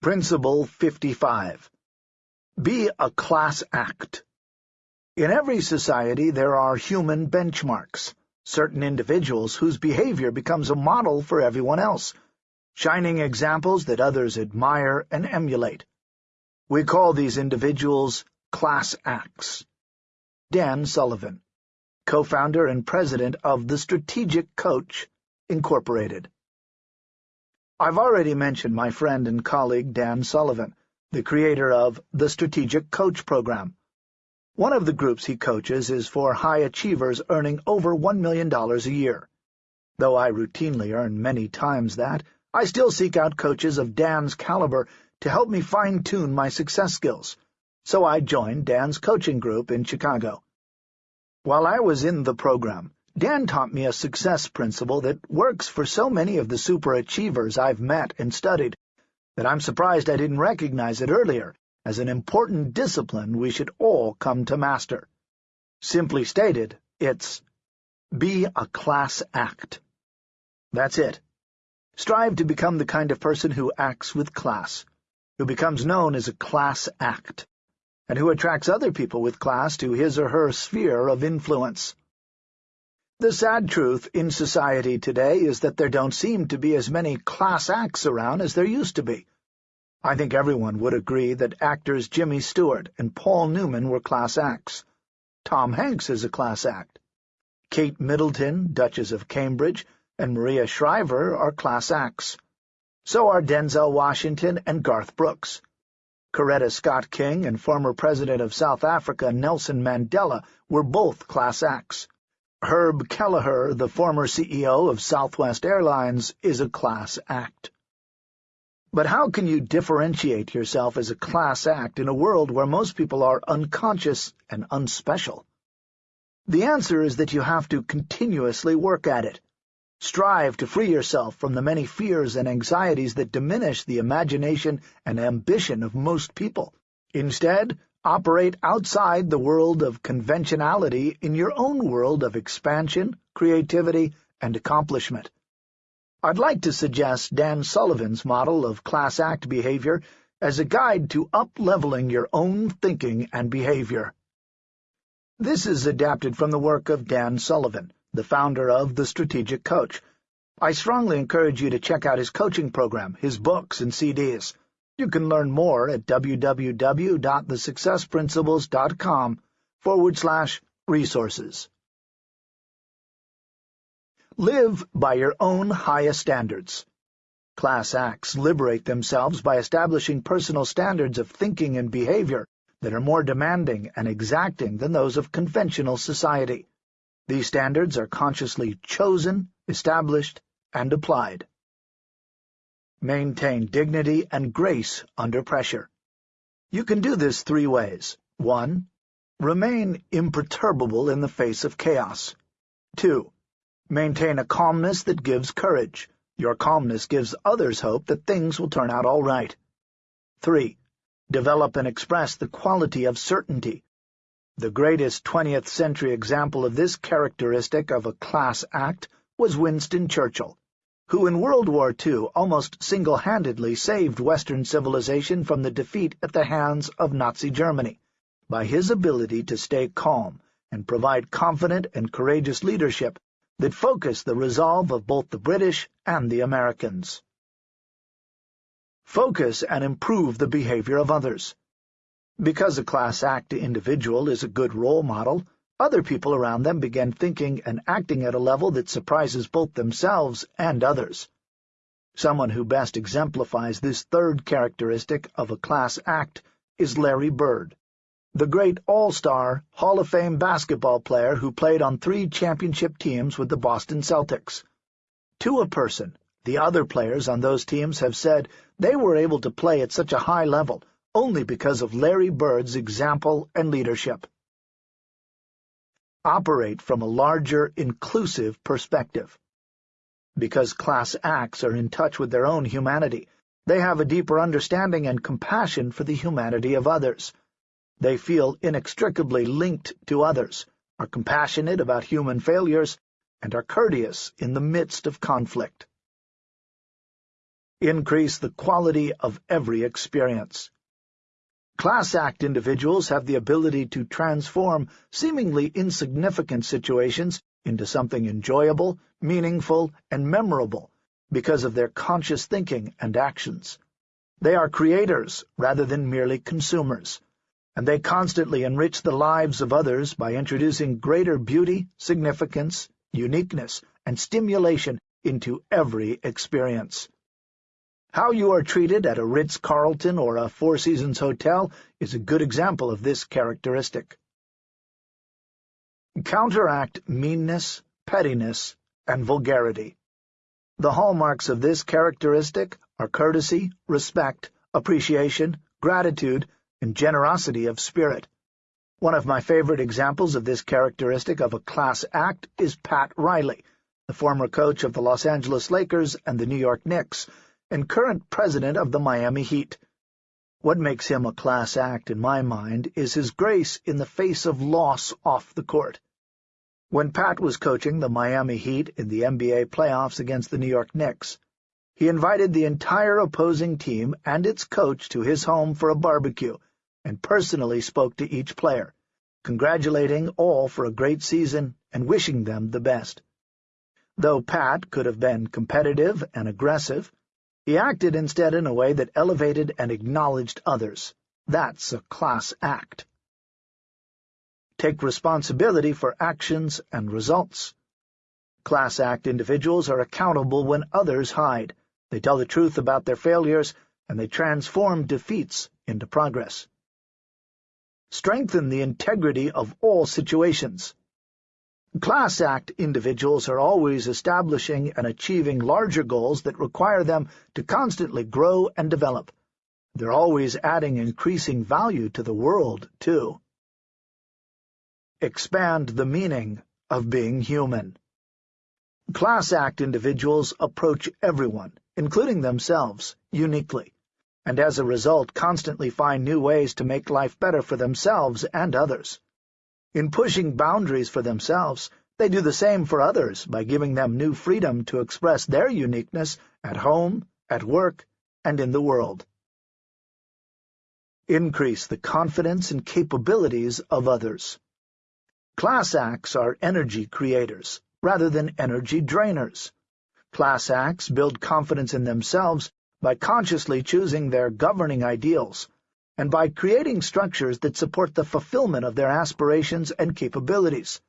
Principle 55. Be a class act. In every society there are human benchmarks, certain individuals whose behavior becomes a model for everyone else, shining examples that others admire and emulate. We call these individuals class acts. Dan Sullivan, co-founder and president of The Strategic Coach, Incorporated. I've already mentioned my friend and colleague Dan Sullivan, the creator of the Strategic Coach program. One of the groups he coaches is for high achievers earning over $1 million a year. Though I routinely earn many times that, I still seek out coaches of Dan's caliber to help me fine-tune my success skills, so I joined Dan's coaching group in Chicago. While I was in the program, Dan taught me a success principle that works for so many of the superachievers I've met and studied that I'm surprised I didn't recognize it earlier as an important discipline we should all come to master. Simply stated, it's be a class act. That's it. Strive to become the kind of person who acts with class, who becomes known as a class act, and who attracts other people with class to his or her sphere of influence. The sad truth in society today is that there don't seem to be as many class acts around as there used to be. I think everyone would agree that actors Jimmy Stewart and Paul Newman were class acts. Tom Hanks is a class act. Kate Middleton, Duchess of Cambridge, and Maria Shriver are class acts. So are Denzel Washington and Garth Brooks. Coretta Scott King and former President of South Africa Nelson Mandela were both class acts. Herb Kelleher, the former CEO of Southwest Airlines, is a class act. But how can you differentiate yourself as a class act in a world where most people are unconscious and unspecial? The answer is that you have to continuously work at it. Strive to free yourself from the many fears and anxieties that diminish the imagination and ambition of most people. Instead, Operate outside the world of conventionality in your own world of expansion, creativity, and accomplishment. I'd like to suggest Dan Sullivan's model of class act behavior as a guide to up-leveling your own thinking and behavior. This is adapted from the work of Dan Sullivan, the founder of The Strategic Coach. I strongly encourage you to check out his coaching program, his books, and CDs. You can learn more at www.thesuccessprinciples.com forward slash resources. Live by your own highest standards. Class acts liberate themselves by establishing personal standards of thinking and behavior that are more demanding and exacting than those of conventional society. These standards are consciously chosen, established, and applied. Maintain dignity and grace under pressure. You can do this three ways. 1. Remain imperturbable in the face of chaos. 2. Maintain a calmness that gives courage. Your calmness gives others hope that things will turn out all right. 3. Develop and express the quality of certainty. The greatest 20th century example of this characteristic of a class act was Winston Churchill who in World War II almost single-handedly saved Western civilization from the defeat at the hands of Nazi Germany, by his ability to stay calm and provide confident and courageous leadership that focused the resolve of both the British and the Americans. Focus and improve the behavior of others. Because a class act individual is a good role model, other people around them began thinking and acting at a level that surprises both themselves and others. Someone who best exemplifies this third characteristic of a class act is Larry Bird, the great all-star, Hall of Fame basketball player who played on three championship teams with the Boston Celtics. To a person, the other players on those teams have said they were able to play at such a high level only because of Larry Bird's example and leadership operate from a larger, inclusive perspective. Because class acts are in touch with their own humanity, they have a deeper understanding and compassion for the humanity of others. They feel inextricably linked to others, are compassionate about human failures, and are courteous in the midst of conflict. Increase the quality of every experience. Class act individuals have the ability to transform seemingly insignificant situations into something enjoyable, meaningful, and memorable because of their conscious thinking and actions. They are creators rather than merely consumers, and they constantly enrich the lives of others by introducing greater beauty, significance, uniqueness, and stimulation into every experience. How you are treated at a Ritz-Carlton or a Four Seasons hotel is a good example of this characteristic. Counteract meanness, pettiness, and vulgarity. The hallmarks of this characteristic are courtesy, respect, appreciation, gratitude, and generosity of spirit. One of my favorite examples of this characteristic of a class act is Pat Riley, the former coach of the Los Angeles Lakers and the New York Knicks, and current president of the Miami Heat. What makes him a class act in my mind is his grace in the face of loss off the court. When Pat was coaching the Miami Heat in the NBA playoffs against the New York Knicks, he invited the entire opposing team and its coach to his home for a barbecue and personally spoke to each player, congratulating all for a great season and wishing them the best. Though Pat could have been competitive and aggressive, he acted instead in a way that elevated and acknowledged others. That's a class act. Take responsibility for actions and results. Class act individuals are accountable when others hide. They tell the truth about their failures, and they transform defeats into progress. Strengthen the integrity of all situations. Class Act individuals are always establishing and achieving larger goals that require them to constantly grow and develop. They're always adding increasing value to the world, too. Expand the meaning of being human. Class Act individuals approach everyone, including themselves, uniquely, and as a result constantly find new ways to make life better for themselves and others. In pushing boundaries for themselves, they do the same for others by giving them new freedom to express their uniqueness at home, at work, and in the world. Increase the confidence and capabilities of others. Class acts are energy creators, rather than energy drainers. Class acts build confidence in themselves by consciously choosing their governing ideals, and by creating structures that support the fulfillment of their aspirations and capabilities.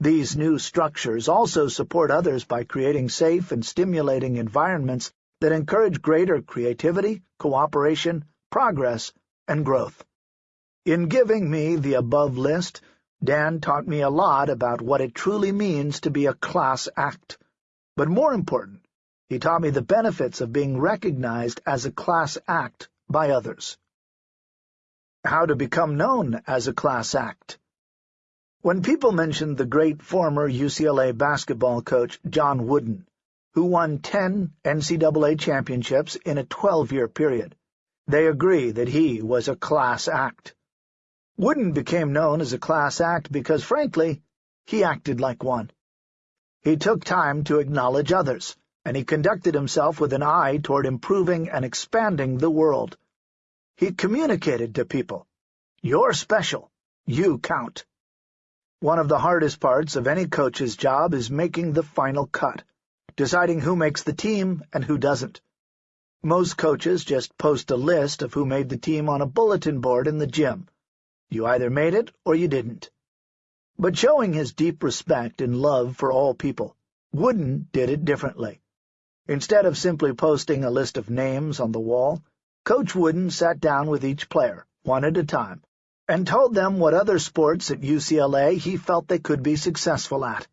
These new structures also support others by creating safe and stimulating environments that encourage greater creativity, cooperation, progress, and growth. In giving me the above list, Dan taught me a lot about what it truly means to be a class act. But more important, he taught me the benefits of being recognized as a class act by others how to become known as a class act. When people mention the great former UCLA basketball coach John Wooden, who won 10 NCAA championships in a 12-year period, they agree that he was a class act. Wooden became known as a class act because, frankly, he acted like one. He took time to acknowledge others, and he conducted himself with an eye toward improving and expanding the world. He communicated to people, You're special. You count. One of the hardest parts of any coach's job is making the final cut, deciding who makes the team and who doesn't. Most coaches just post a list of who made the team on a bulletin board in the gym. You either made it or you didn't. But showing his deep respect and love for all people, Wooden did it differently. Instead of simply posting a list of names on the wall, Coach Wooden sat down with each player, one at a time, and told them what other sports at UCLA he felt they could be successful at.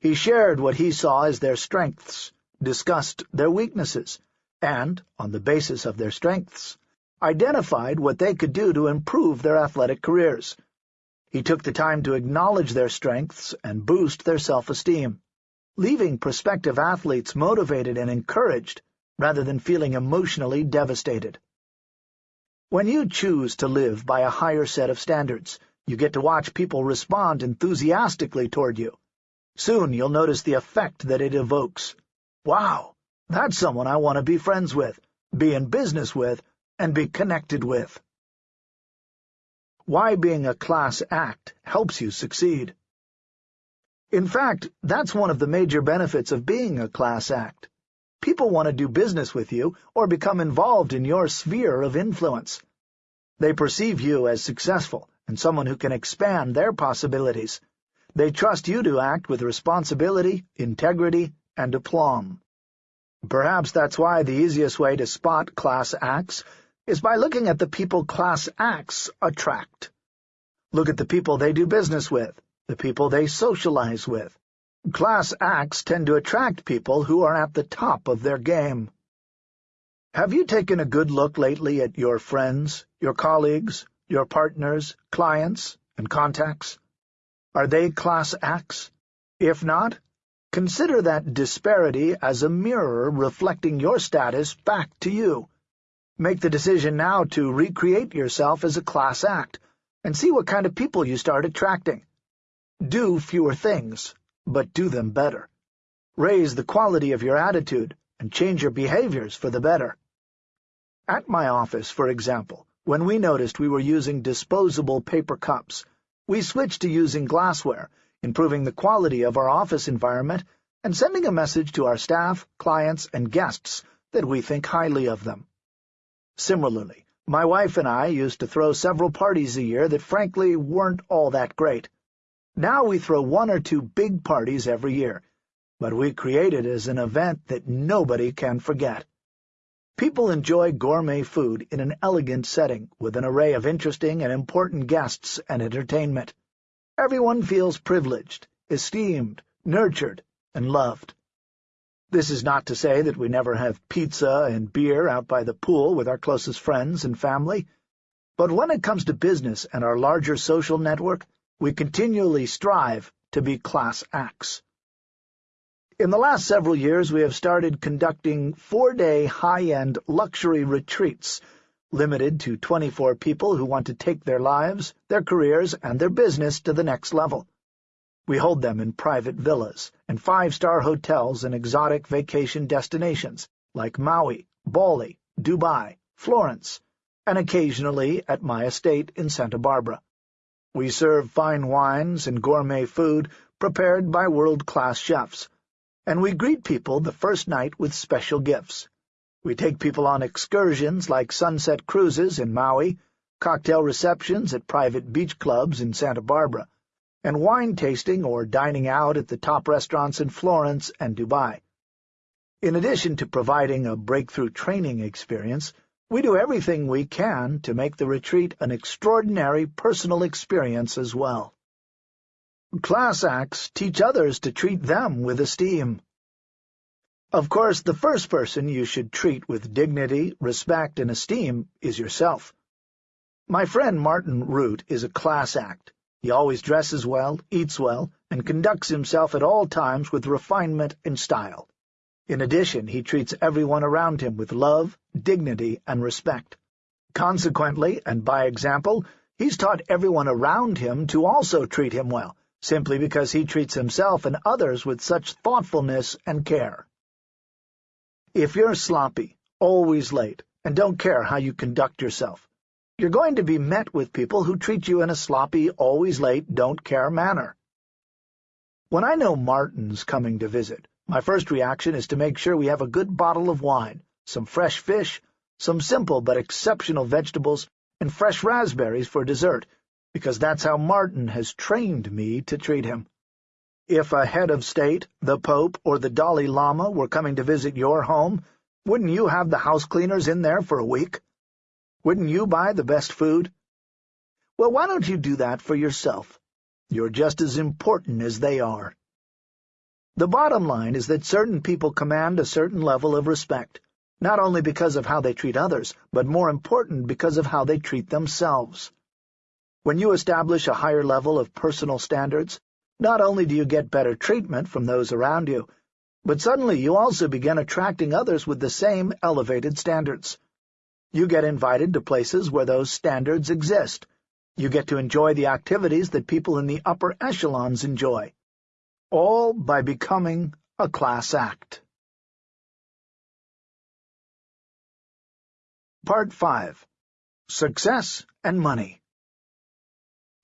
He shared what he saw as their strengths, discussed their weaknesses, and, on the basis of their strengths, identified what they could do to improve their athletic careers. He took the time to acknowledge their strengths and boost their self-esteem, leaving prospective athletes motivated and encouraged rather than feeling emotionally devastated. When you choose to live by a higher set of standards, you get to watch people respond enthusiastically toward you. Soon you'll notice the effect that it evokes. Wow, That's someone I want to be friends with, be in business with, and be connected with. Why being a class act helps you succeed. In fact, that's one of the major benefits of being a class act. People want to do business with you or become involved in your sphere of influence. They perceive you as successful and someone who can expand their possibilities. They trust you to act with responsibility, integrity, and aplomb. Perhaps that's why the easiest way to spot class acts is by looking at the people class acts attract. Look at the people they do business with, the people they socialize with. Class acts tend to attract people who are at the top of their game. Have you taken a good look lately at your friends, your colleagues, your partners, clients, and contacts? Are they class acts? If not, Consider that disparity as a mirror reflecting your status back to you. Make the decision now to recreate yourself as a class act, and see what kind of people you start attracting. Do fewer things, but do them better. Raise the quality of your attitude, and change your behaviors for the better. At my office, for example, when we noticed we were using disposable paper cups, we switched to using glassware, improving the quality of our office environment, and sending a message to our staff, clients, and guests that we think highly of them. Similarly, my wife and I used to throw several parties a year that frankly weren't all that great. Now we throw one or two big parties every year, but we create it as an event that nobody can forget. People enjoy gourmet food in an elegant setting with an array of interesting and important guests and entertainment. Everyone feels privileged, esteemed, nurtured, and loved. This is not to say that we never have pizza and beer out by the pool with our closest friends and family, but when it comes to business and our larger social network, we continually strive to be class acts. In the last several years, we have started conducting four-day high-end luxury retreats limited to 24 people who want to take their lives, their careers, and their business to the next level. We hold them in private villas and five-star hotels in exotic vacation destinations like Maui, Bali, Dubai, Florence, and occasionally at my estate in Santa Barbara. We serve fine wines and gourmet food prepared by world-class chefs, and we greet people the first night with special gifts. We take people on excursions like sunset cruises in Maui, cocktail receptions at private beach clubs in Santa Barbara, and wine tasting or dining out at the top restaurants in Florence and Dubai. In addition to providing a breakthrough training experience, we do everything we can to make the retreat an extraordinary personal experience as well. Class acts teach others to treat them with esteem. Of course, the first person you should treat with dignity, respect, and esteem is yourself. My friend Martin Rutte is a class act. He always dresses well, eats well, and conducts himself at all times with refinement and style. In addition, he treats everyone around him with love, dignity, and respect. Consequently, and by example, he's taught everyone around him to also treat him well, simply because he treats himself and others with such thoughtfulness and care. If you're sloppy, always late, and don't care how you conduct yourself, you're going to be met with people who treat you in a sloppy, always late, don't-care manner. When I know Martin's coming to visit, my first reaction is to make sure we have a good bottle of wine, some fresh fish, some simple but exceptional vegetables, and fresh raspberries for dessert, because that's how Martin has trained me to treat him. If a head of state, the Pope, or the Dalai Lama were coming to visit your home, wouldn't you have the house cleaners in there for a week? Wouldn't you buy the best food? Well, why don't you do that for yourself? You're just as important as they are. The bottom line is that certain people command a certain level of respect, not only because of how they treat others, but more important because of how they treat themselves. When you establish a higher level of personal standards, not only do you get better treatment from those around you, but suddenly you also begin attracting others with the same elevated standards. You get invited to places where those standards exist. You get to enjoy the activities that people in the upper echelons enjoy. All by becoming a class act. Part 5 Success and Money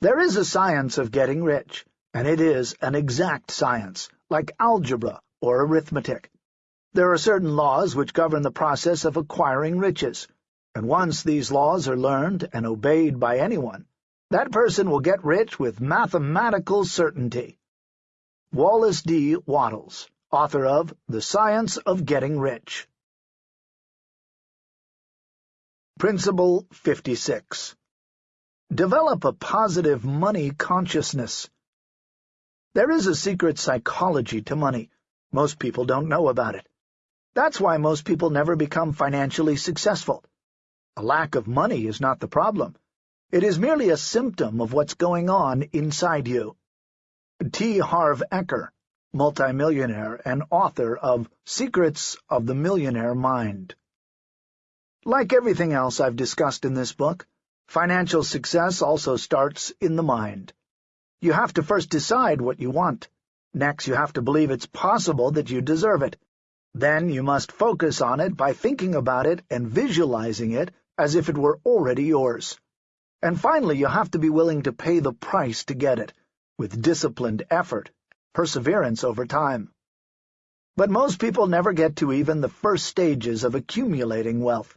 There is a science of getting rich, and it is an exact science, like algebra or arithmetic. There are certain laws which govern the process of acquiring riches, and once these laws are learned and obeyed by anyone, that person will get rich with mathematical certainty. Wallace D. Wattles, author of The Science of Getting Rich Principle 56 Develop a positive money consciousness. There is a secret psychology to money. Most people don't know about it. That's why most people never become financially successful. A lack of money is not the problem. It is merely a symptom of what's going on inside you. T. Harv Eker, multimillionaire and author of Secrets of the Millionaire Mind like everything else I've discussed in this book, financial success also starts in the mind. You have to first decide what you want. Next, you have to believe it's possible that you deserve it. Then you must focus on it by thinking about it and visualizing it as if it were already yours. And finally, you have to be willing to pay the price to get it, with disciplined effort, perseverance over time. But most people never get to even the first stages of accumulating wealth.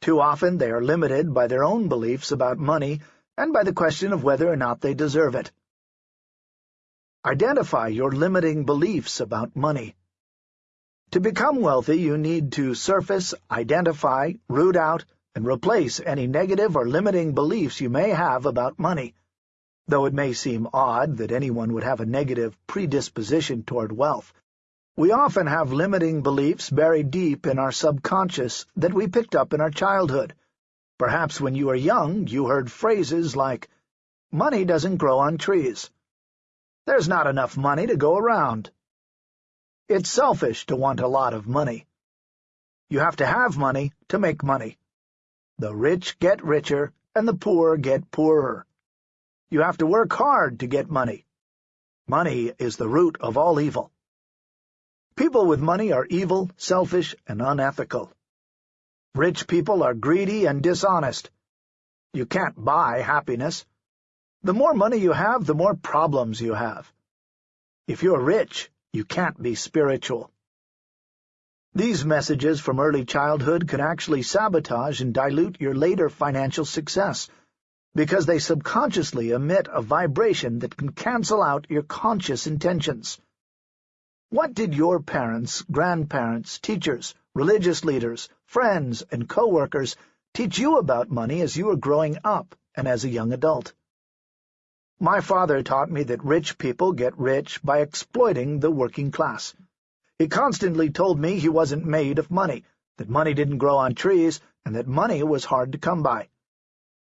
Too often they are limited by their own beliefs about money and by the question of whether or not they deserve it. Identify your limiting beliefs about money. To become wealthy, you need to surface, identify, root out, and replace any negative or limiting beliefs you may have about money. Though it may seem odd that anyone would have a negative predisposition toward wealth, we often have limiting beliefs buried deep in our subconscious that we picked up in our childhood. Perhaps when you were young you heard phrases like, money doesn't grow on trees. There's not enough money to go around. It's selfish to want a lot of money. You have to have money to make money. The rich get richer, and the poor get poorer. You have to work hard to get money. Money is the root of all evil. People with money are evil, selfish, and unethical. Rich people are greedy and dishonest. You can't buy happiness. The more money you have, the more problems you have. If you're rich, you can't be spiritual. These messages from early childhood can actually sabotage and dilute your later financial success, because they subconsciously emit a vibration that can cancel out your conscious intentions. What did your parents, grandparents, teachers, religious leaders, friends, and co-workers teach you about money as you were growing up and as a young adult? My father taught me that rich people get rich by exploiting the working class. He constantly told me he wasn't made of money, that money didn't grow on trees, and that money was hard to come by.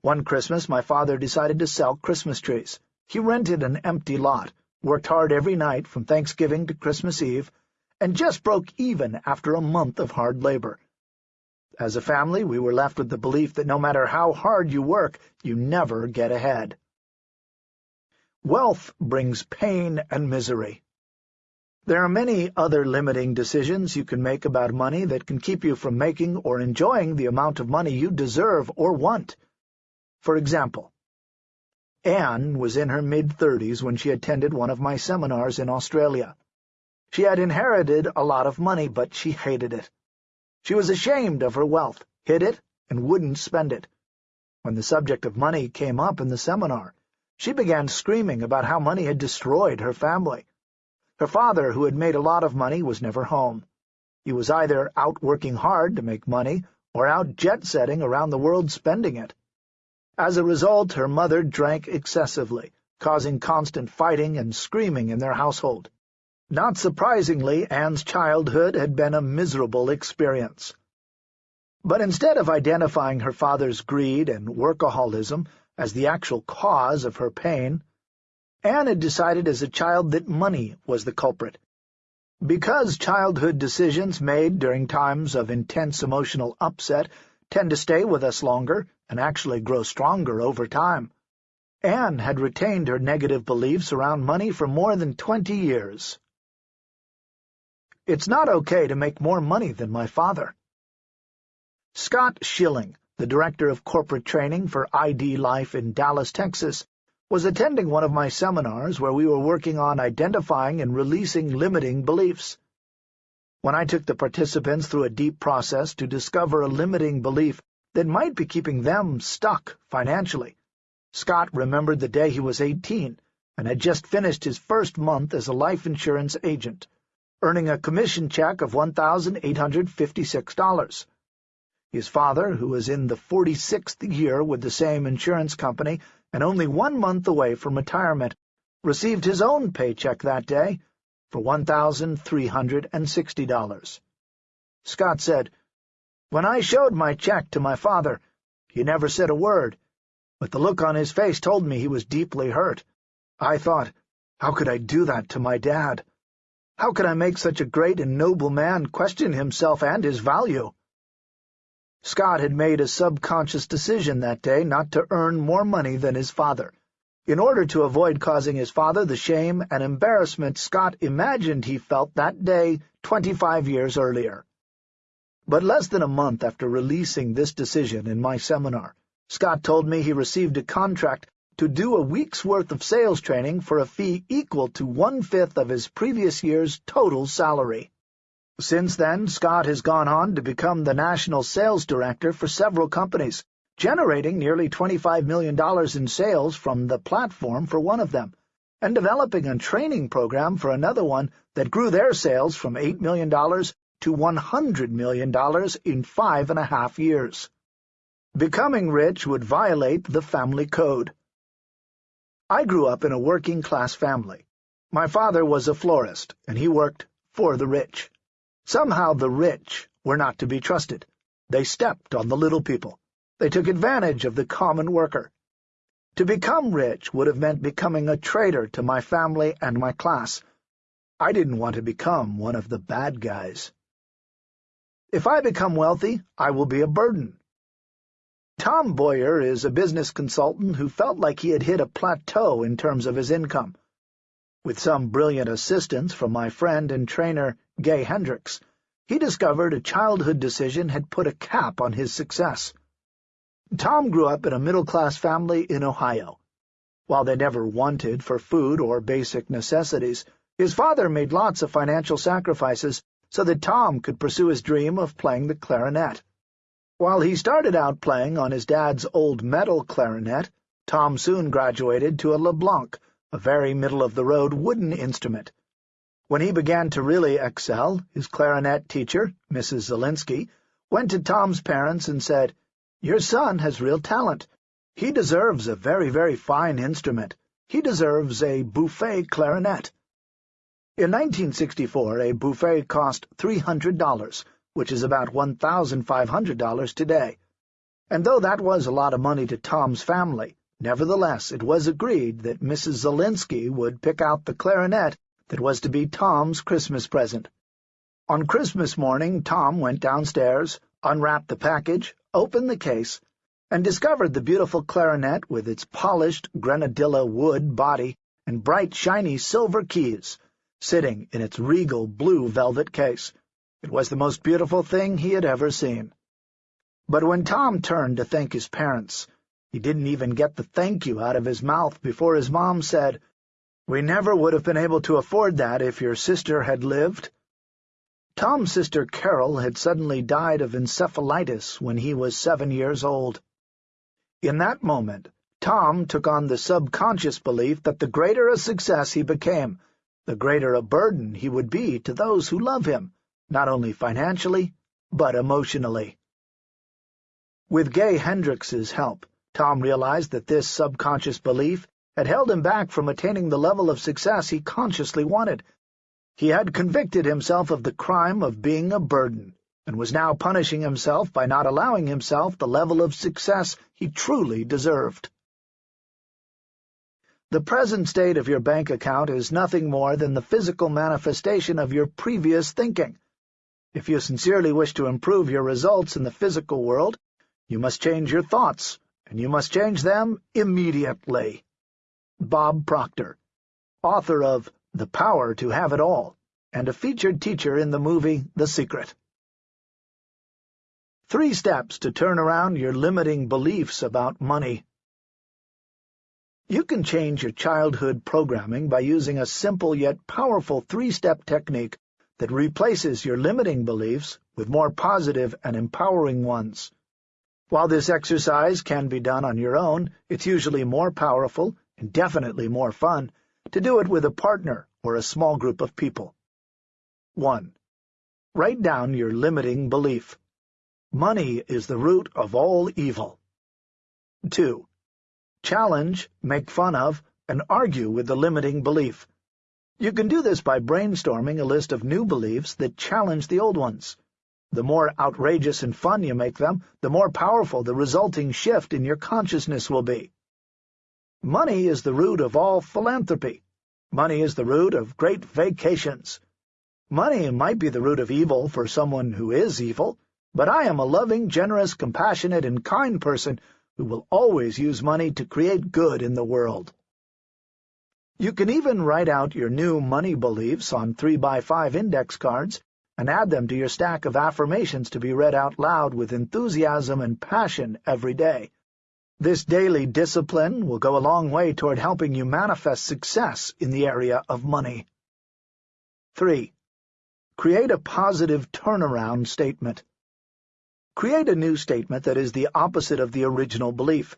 One Christmas my father decided to sell Christmas trees. He rented an empty lot, worked hard every night from Thanksgiving to Christmas Eve, and just broke even after a month of hard labor. As a family, we were left with the belief that no matter how hard you work, you never get ahead. Wealth brings pain and misery. There are many other limiting decisions you can make about money that can keep you from making or enjoying the amount of money you deserve or want. For example, Anne was in her mid-thirties when she attended one of my seminars in Australia. She had inherited a lot of money, but she hated it. She was ashamed of her wealth, hid it, and wouldn't spend it. When the subject of money came up in the seminar, she began screaming about how money had destroyed her family. Her father, who had made a lot of money, was never home. He was either out working hard to make money or out jet-setting around the world spending it. As a result, her mother drank excessively, causing constant fighting and screaming in their household. Not surprisingly, Anne's childhood had been a miserable experience. But instead of identifying her father's greed and workaholism as the actual cause of her pain, Anne had decided as a child that money was the culprit. Because childhood decisions made during times of intense emotional upset tend to stay with us longer and actually grow stronger over time. Anne had retained her negative beliefs around money for more than twenty years. It's not okay to make more money than my father. Scott Schilling, the director of corporate training for ID Life in Dallas, Texas, was attending one of my seminars where we were working on identifying and releasing limiting beliefs. When I took the participants through a deep process to discover a limiting belief that might be keeping them stuck financially, Scott remembered the day he was 18 and had just finished his first month as a life insurance agent, earning a commission check of $1,856. His father, who was in the 46th year with the same insurance company, and only one month away from retirement, received his own paycheck that day for $1,360. Scott said, When I showed my check to my father, he never said a word, but the look on his face told me he was deeply hurt. I thought, how could I do that to my dad? How could I make such a great and noble man question himself and his value? Scott had made a subconscious decision that day not to earn more money than his father. In order to avoid causing his father the shame and embarrassment Scott imagined he felt that day 25 years earlier. But less than a month after releasing this decision in my seminar, Scott told me he received a contract to do a week's worth of sales training for a fee equal to one-fifth of his previous year's total salary. Since then, Scott has gone on to become the national sales director for several companies, generating nearly $25 million in sales from the platform for one of them, and developing a training program for another one that grew their sales from $8 million to $100 million in five and a half years. Becoming rich would violate the family code. I grew up in a working-class family. My father was a florist, and he worked for the rich. Somehow the rich were not to be trusted. They stepped on the little people. They took advantage of the common worker. To become rich would have meant becoming a traitor to my family and my class. I didn't want to become one of the bad guys. If I become wealthy, I will be a burden. Tom Boyer is a business consultant who felt like he had hit a plateau in terms of his income. With some brilliant assistance from my friend and trainer Gay Hendricks, he discovered a childhood decision had put a cap on his success. Tom grew up in a middle-class family in Ohio. While they never wanted for food or basic necessities, his father made lots of financial sacrifices so that Tom could pursue his dream of playing the clarinet. While he started out playing on his dad's old metal clarinet, Tom soon graduated to a LeBlanc, a very middle-of-the-road wooden instrument. When he began to really excel, his clarinet teacher, Mrs. Zelinsky, went to Tom's parents and said, Your son has real talent. He deserves a very, very fine instrument. He deserves a Buffet clarinet. In 1964, a Buffet cost $300, which is about $1,500 today. And though that was a lot of money to Tom's family, nevertheless it was agreed that Mrs. Zelinsky would pick out the clarinet that was to be Tom's Christmas present. On Christmas morning, Tom went downstairs, unwrapped the package, opened the case, and discovered the beautiful clarinet with its polished grenadilla wood body and bright, shiny silver keys, sitting in its regal blue velvet case. It was the most beautiful thing he had ever seen. But when Tom turned to thank his parents, he didn't even get the thank you out of his mouth before his mom said, we never would have been able to afford that if your sister had lived. Tom's sister Carol had suddenly died of encephalitis when he was seven years old. In that moment, Tom took on the subconscious belief that the greater a success he became, the greater a burden he would be to those who love him, not only financially, but emotionally. With Gay Hendricks's help, Tom realized that this subconscious belief had held him back from attaining the level of success he consciously wanted. He had convicted himself of the crime of being a burden, and was now punishing himself by not allowing himself the level of success he truly deserved. The present state of your bank account is nothing more than the physical manifestation of your previous thinking. If you sincerely wish to improve your results in the physical world, you must change your thoughts, and you must change them immediately. Bob Proctor, author of The Power to Have It All, and a featured teacher in the movie The Secret. Three steps to turn around your limiting beliefs about money. You can change your childhood programming by using a simple yet powerful three-step technique that replaces your limiting beliefs with more positive and empowering ones. While this exercise can be done on your own, it's usually more powerful and definitely more fun to do it with a partner or a small group of people. 1. Write down your limiting belief. Money is the root of all evil. 2. Challenge, make fun of, and argue with the limiting belief. You can do this by brainstorming a list of new beliefs that challenge the old ones. The more outrageous and fun you make them, the more powerful the resulting shift in your consciousness will be. Money is the root of all philanthropy. Money is the root of great vacations. Money might be the root of evil for someone who is evil, but I am a loving, generous, compassionate, and kind person who will always use money to create good in the world. You can even write out your new money beliefs on 3x5 index cards and add them to your stack of affirmations to be read out loud with enthusiasm and passion every day. This daily discipline will go a long way toward helping you manifest success in the area of money. 3. Create a positive turnaround statement. Create a new statement that is the opposite of the original belief.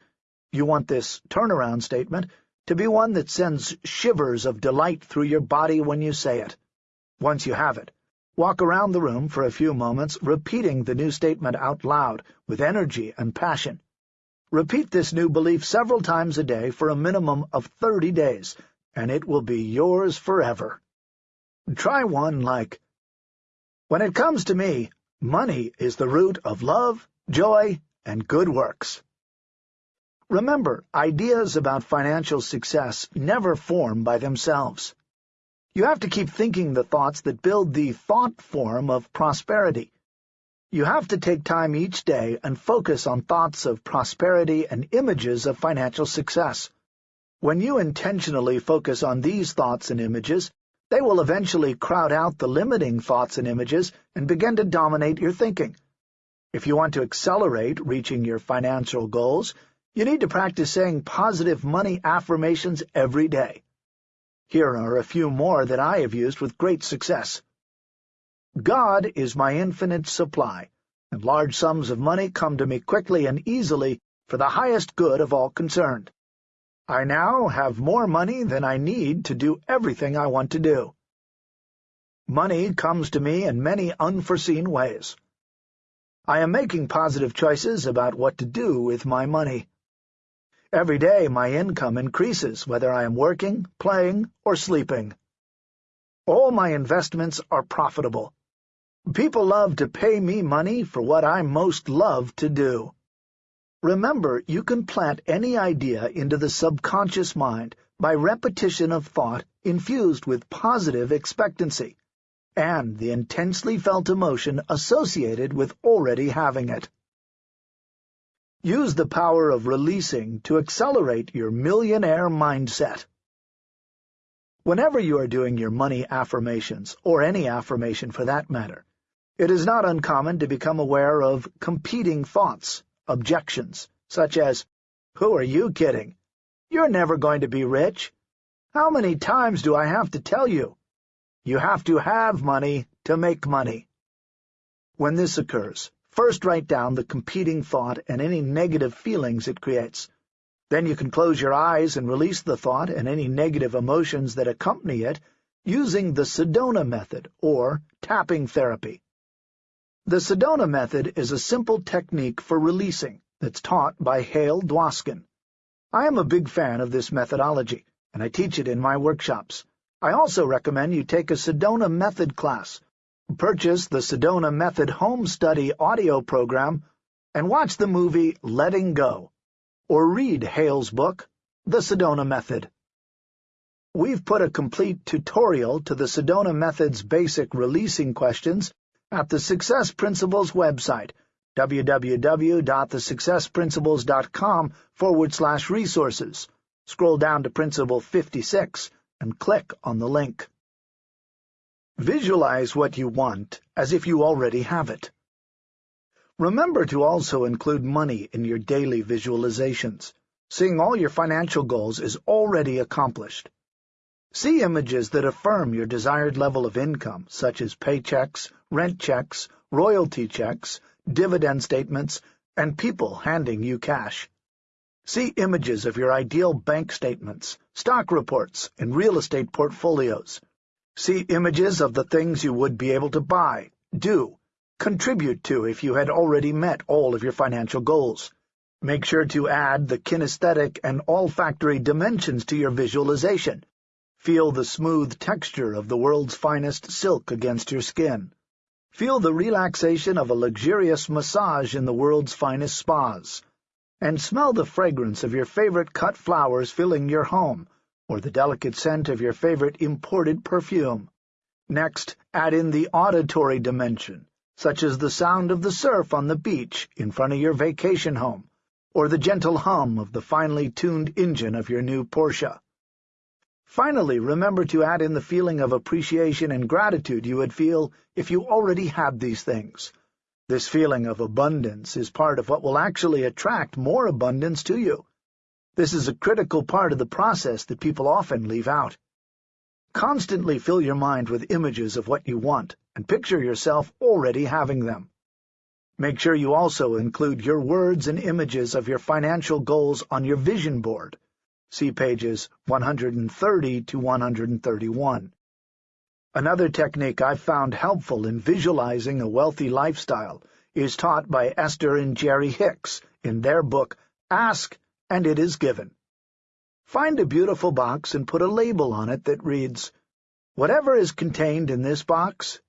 You want this turnaround statement to be one that sends shivers of delight through your body when you say it. Once you have it, walk around the room for a few moments, repeating the new statement out loud with energy and passion. Repeat this new belief several times a day for a minimum of 30 days, and it will be yours forever. Try one like, When it comes to me, Money is the root of love, joy, and good works. Remember, ideas about financial success never form by themselves. You have to keep thinking the thoughts that build the thought form of prosperity. You have to take time each day and focus on thoughts of prosperity and images of financial success. When you intentionally focus on these thoughts and images, they will eventually crowd out the limiting thoughts and images and begin to dominate your thinking. If you want to accelerate reaching your financial goals, you need to practice saying positive money affirmations every day. Here are a few more that I have used with great success. God is my infinite supply, and large sums of money come to me quickly and easily for the highest good of all concerned. I now have more money than I need to do everything I want to do. Money comes to me in many unforeseen ways. I am making positive choices about what to do with my money. Every day my income increases, whether I am working, playing, or sleeping. All my investments are profitable. People love to pay me money for what I most love to do. Remember, you can plant any idea into the subconscious mind by repetition of thought infused with positive expectancy, and the intensely felt emotion associated with already having it. Use the power of releasing to accelerate your millionaire mindset. Whenever you are doing your money affirmations, or any affirmation for that matter, it is not uncommon to become aware of competing thoughts objections, such as, Who are you kidding? You're never going to be rich. How many times do I have to tell you? You have to have money to make money. When this occurs, first write down the competing thought and any negative feelings it creates. Then you can close your eyes and release the thought and any negative emotions that accompany it using the Sedona method, or tapping therapy. The Sedona method is a simple technique for releasing that's taught by Hale Dwoskin. I am a big fan of this methodology, and I teach it in my workshops. I also recommend you take a Sedona Method class, purchase the Sedona Method Home Study audio program, and watch the movie Letting Go, or read Hale's book, The Sedona Method. We've put a complete tutorial to the Sedona Method's basic releasing questions at the Success Principles website, www.thesuccessprinciples.com forward slash resources. Scroll down to Principle 56 and click on the link. Visualize what you want as if you already have it. Remember to also include money in your daily visualizations. Seeing all your financial goals is already accomplished. See images that affirm your desired level of income, such as paychecks, rent checks, royalty checks, dividend statements, and people handing you cash. See images of your ideal bank statements, stock reports, and real estate portfolios. See images of the things you would be able to buy, do, contribute to if you had already met all of your financial goals. Make sure to add the kinesthetic and olfactory dimensions to your visualization Feel the smooth texture of the world's finest silk against your skin. Feel the relaxation of a luxurious massage in the world's finest spas. And smell the fragrance of your favorite cut flowers filling your home, or the delicate scent of your favorite imported perfume. Next, add in the auditory dimension, such as the sound of the surf on the beach in front of your vacation home, or the gentle hum of the finely tuned engine of your new Porsche. Finally, remember to add in the feeling of appreciation and gratitude you would feel if you already had these things. This feeling of abundance is part of what will actually attract more abundance to you. This is a critical part of the process that people often leave out. Constantly fill your mind with images of what you want, and picture yourself already having them. Make sure you also include your words and images of your financial goals on your vision board. See pages 130 to 131. Another technique I've found helpful in visualizing a wealthy lifestyle is taught by Esther and Jerry Hicks in their book Ask and It Is Given. Find a beautiful box and put a label on it that reads, Whatever is contained in this box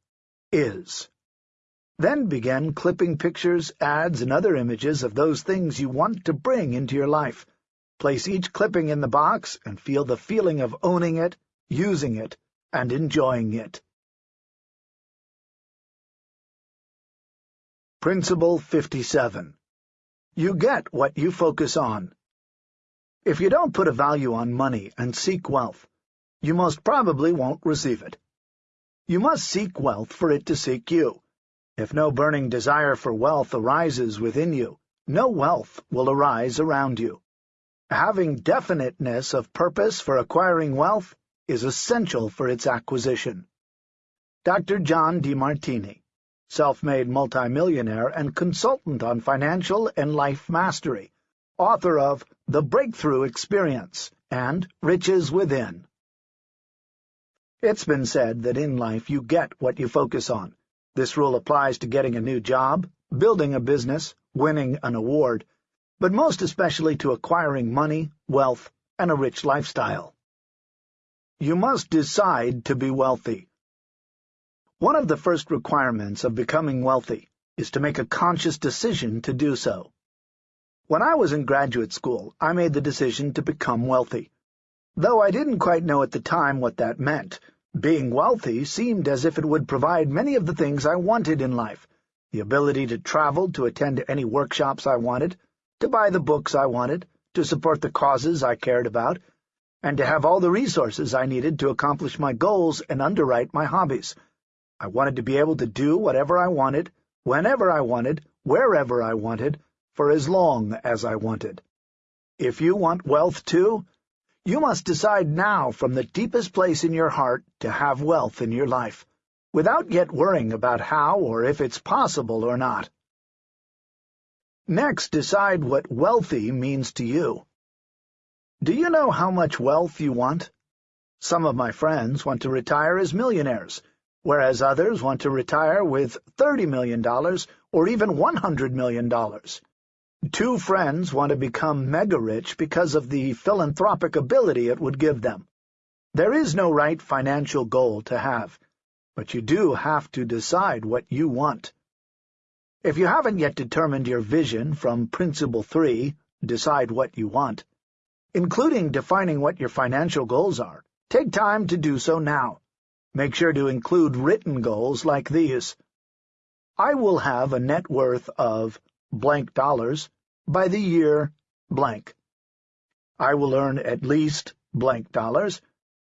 is. Then begin clipping pictures, ads, and other images of those things you want to bring into your life, Place each clipping in the box and feel the feeling of owning it, using it, and enjoying it. Principle 57. You get what you focus on. If you don't put a value on money and seek wealth, you most probably won't receive it. You must seek wealth for it to seek you. If no burning desire for wealth arises within you, no wealth will arise around you. Having definiteness of purpose for acquiring wealth is essential for its acquisition. Dr. John Demartini, self-made multimillionaire and consultant on financial and life mastery, author of The Breakthrough Experience and Riches Within. It's been said that in life you get what you focus on. This rule applies to getting a new job, building a business, winning an award, but most especially to acquiring money, wealth, and a rich lifestyle. You must decide to be wealthy. One of the first requirements of becoming wealthy is to make a conscious decision to do so. When I was in graduate school, I made the decision to become wealthy. Though I didn't quite know at the time what that meant, being wealthy seemed as if it would provide many of the things I wanted in life, the ability to travel to attend any workshops I wanted, to buy the books I wanted, to support the causes I cared about, and to have all the resources I needed to accomplish my goals and underwrite my hobbies. I wanted to be able to do whatever I wanted, whenever I wanted, wherever I wanted, for as long as I wanted. If you want wealth too, you must decide now from the deepest place in your heart to have wealth in your life, without yet worrying about how or if it's possible or not. Next, decide what wealthy means to you. Do you know how much wealth you want? Some of my friends want to retire as millionaires, whereas others want to retire with $30 million or even $100 million. Two friends want to become mega-rich because of the philanthropic ability it would give them. There is no right financial goal to have, but you do have to decide what you want. If you haven't yet determined your vision from Principle 3, decide what you want, including defining what your financial goals are, take time to do so now. Make sure to include written goals like these. I will have a net worth of blank dollars by the year blank. I will earn at least blank dollars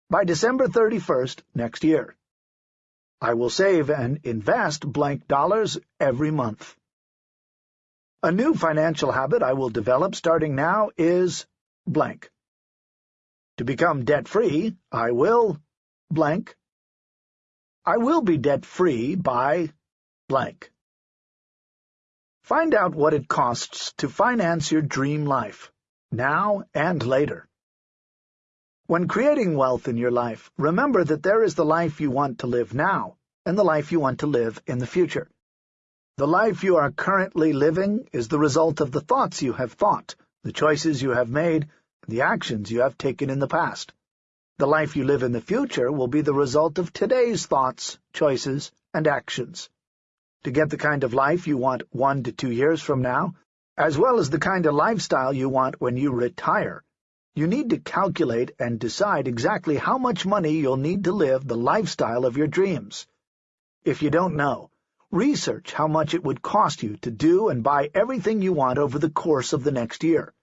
by December 31st next year. I will save and invest blank dollars every month. A new financial habit I will develop starting now is blank. To become debt-free, I will blank. I will be debt-free by blank. Find out what it costs to finance your dream life, now and later. When creating wealth in your life, remember that there is the life you want to live now and the life you want to live in the future. The life you are currently living is the result of the thoughts you have thought, the choices you have made, the actions you have taken in the past. The life you live in the future will be the result of today's thoughts, choices, and actions. To get the kind of life you want one to two years from now, as well as the kind of lifestyle you want when you retire, you need to calculate and decide exactly how much money you'll need to live the lifestyle of your dreams. If you don't know, research how much it would cost you to do and buy everything you want over the course of the next year.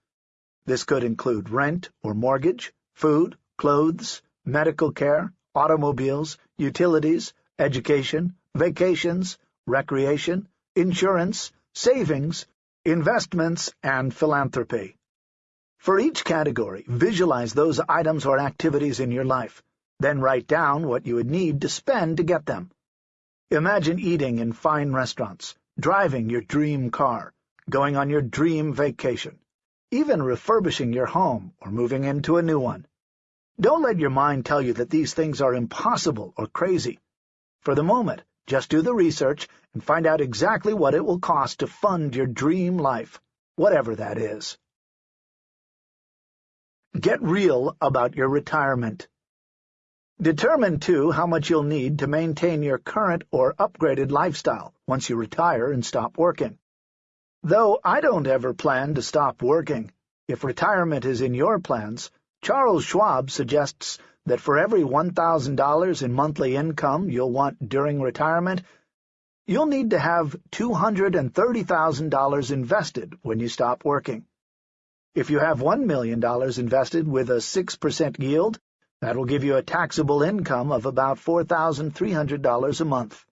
This could include rent or mortgage, food, clothes, medical care, automobiles, utilities, education, vacations, recreation, insurance, savings, investments, and philanthropy. For each category, visualize those items or activities in your life, then write down what you would need to spend to get them. Imagine eating in fine restaurants, driving your dream car, going on your dream vacation, even refurbishing your home or moving into a new one. Don't let your mind tell you that these things are impossible or crazy. For the moment, just do the research and find out exactly what it will cost to fund your dream life, whatever that is. Get real about your retirement. Determine, too, how much you'll need to maintain your current or upgraded lifestyle once you retire and stop working. Though I don't ever plan to stop working, if retirement is in your plans, Charles Schwab suggests that for every $1,000 in monthly income you'll want during retirement, you'll need to have $230,000 invested when you stop working. If you have $1 million invested with a 6% yield, that will give you a taxable income of about $4,300 a month.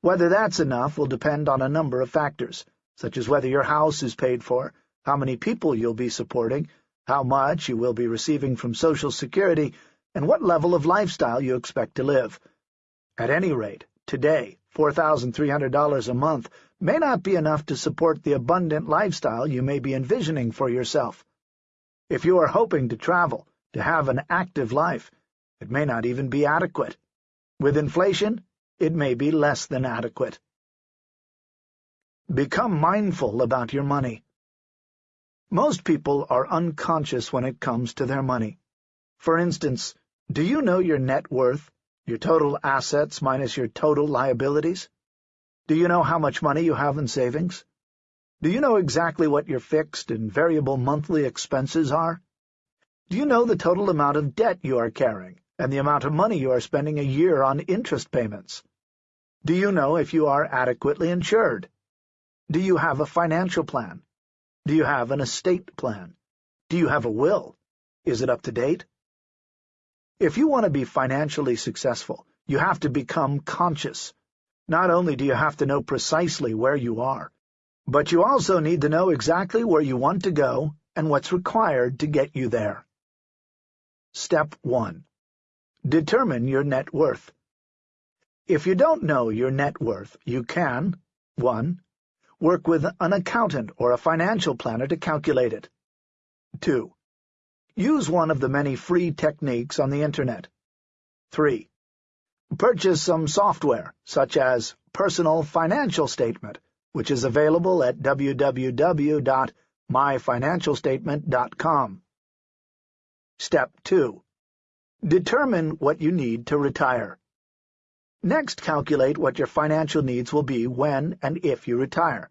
Whether that's enough will depend on a number of factors, such as whether your house is paid for, how many people you'll be supporting, how much you will be receiving from Social Security, and what level of lifestyle you expect to live. At any rate, today, $4,300 a month may not be enough to support the abundant lifestyle you may be envisioning for yourself. If you are hoping to travel, to have an active life, it may not even be adequate. With inflation, it may be less than adequate. Become mindful about your money. Most people are unconscious when it comes to their money. For instance, do you know your net worth, your total assets minus your total liabilities? Do you know how much money you have in savings? Do you know exactly what your fixed and variable monthly expenses are? Do you know the total amount of debt you are carrying and the amount of money you are spending a year on interest payments? Do you know if you are adequately insured? Do you have a financial plan? Do you have an estate plan? Do you have a will? Is it up to date? If you want to be financially successful, you have to become conscious. Not only do you have to know precisely where you are, but you also need to know exactly where you want to go and what's required to get you there. Step 1. Determine your net worth. If you don't know your net worth, you can 1. Work with an accountant or a financial planner to calculate it. 2. Use one of the many free techniques on the Internet. 3. Purchase some software, such as Personal Financial Statement, which is available at www.myfinancialstatement.com. Step 2. Determine what you need to retire. Next, calculate what your financial needs will be when and if you retire.